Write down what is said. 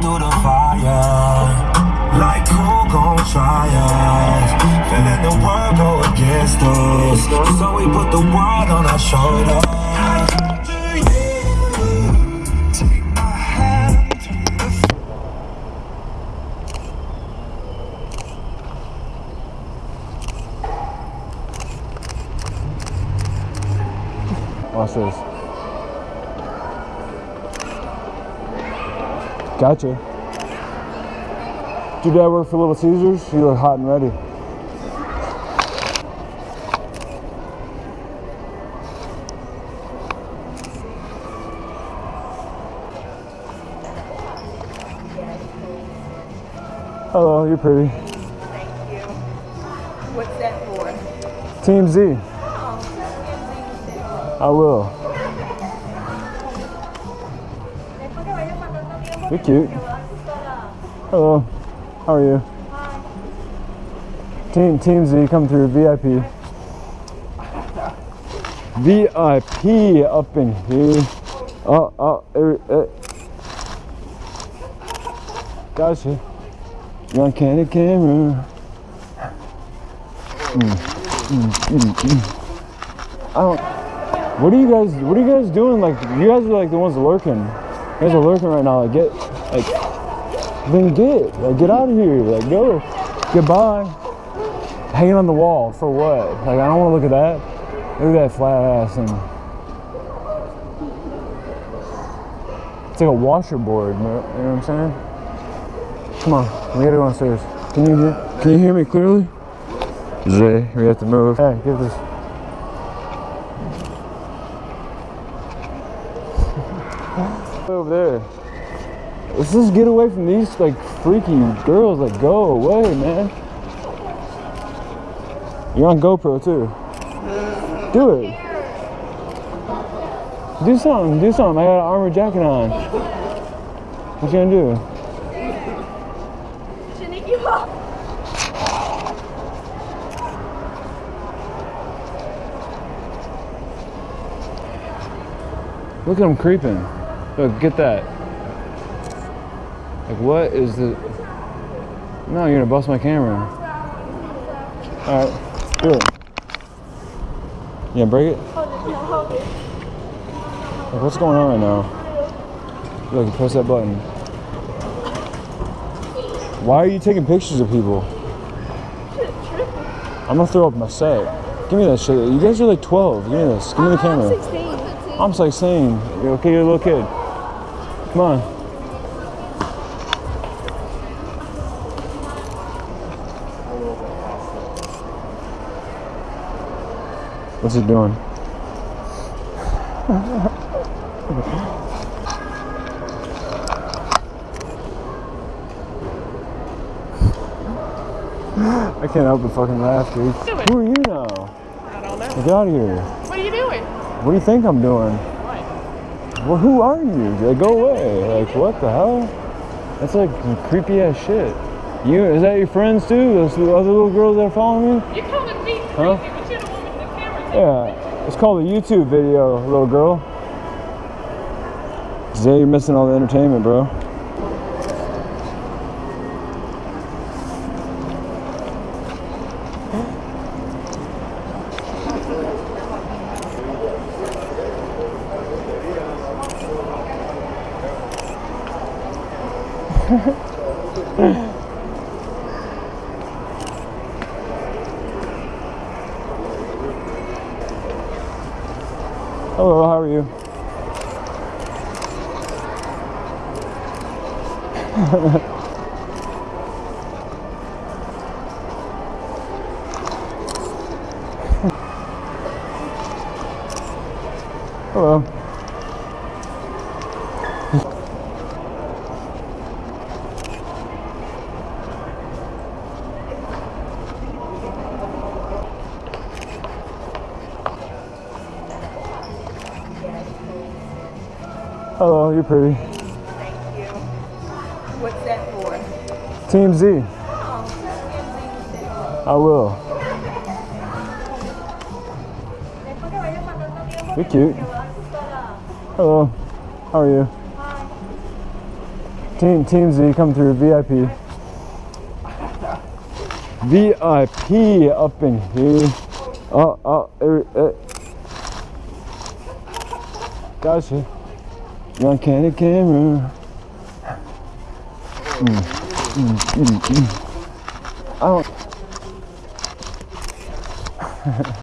through the fire. Like who gon' try us? Feeling the world go against us. So we put the world on our shoulders. Watch this. Gotcha. Did your dad work for Little Caesars? You look hot and ready. Oh, Hello, you're pretty. Thank you. What's that for? Team Z. Oh, I will. You're cute. Hello. How are you? Team Team Z, come through. VIP. VIP up in here. Oh, oh, er, er. Gotcha. You're on candid camera. Mm, mm, mm, mm. I don't. What are you guys? What are you guys doing? Like, you guys are like the ones lurking. Guys are lurking right now. Like, get, like, then get, like, get out of here. Like, go. Goodbye. Hanging on the wall for what? Like, I don't want to look at that. Look at that flat ass thing. It's like a washerboard. You know you know what I'm saying? Come on, we gotta go downstairs. Can you hear? Can you hear me clearly? Zay, we have to move. Hey, give this. Over there. Let's just get away from these like freaky girls. Like, go away, man. You're on GoPro too. Do it. Do something. Do something. I got an armor jacket on. What you gonna do? Look at him creeping. Look, get that. Like, what is the... No, you're gonna bust my camera. All right, do it. Yeah, break it. Like, what's going on right now? Look, press that button. Why are you taking pictures of people? I'm gonna throw up my set. Give me that shit. You guys are like 12. Give me this. Give me the camera. I'm 16. You're okay, you're a little kid. Come on. What's he doing? I can't help but fucking laugh, dude. Who are you now? I don't know. Get out of here. What are you doing? What do you think I'm doing? Well, who are you? Like, go away. Like, what the hell? That's like creepy ass shit. You, is that your friends too? Those other little girls that are following me? You're calling me crazy, Huh? but you're the one with the camera. Yeah. It's called a YouTube video, little girl. Zay, you're missing all the entertainment, bro. Hello, how are you? Hello. Hello, you're pretty. Thank you. What's that for? Team Z. Oh, I will. You're cute. Hello. How are you? Hi. Team Team Z come through VIP. VIP up in here. Oh, oh, er, er. Gotcha. On candid camera. Mm, mm, mm, mm. I.